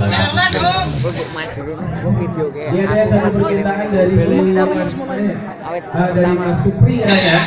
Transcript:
bangsa maju. Video Dia saya satu permintaan dari awet ah, dari Mas Supri ya.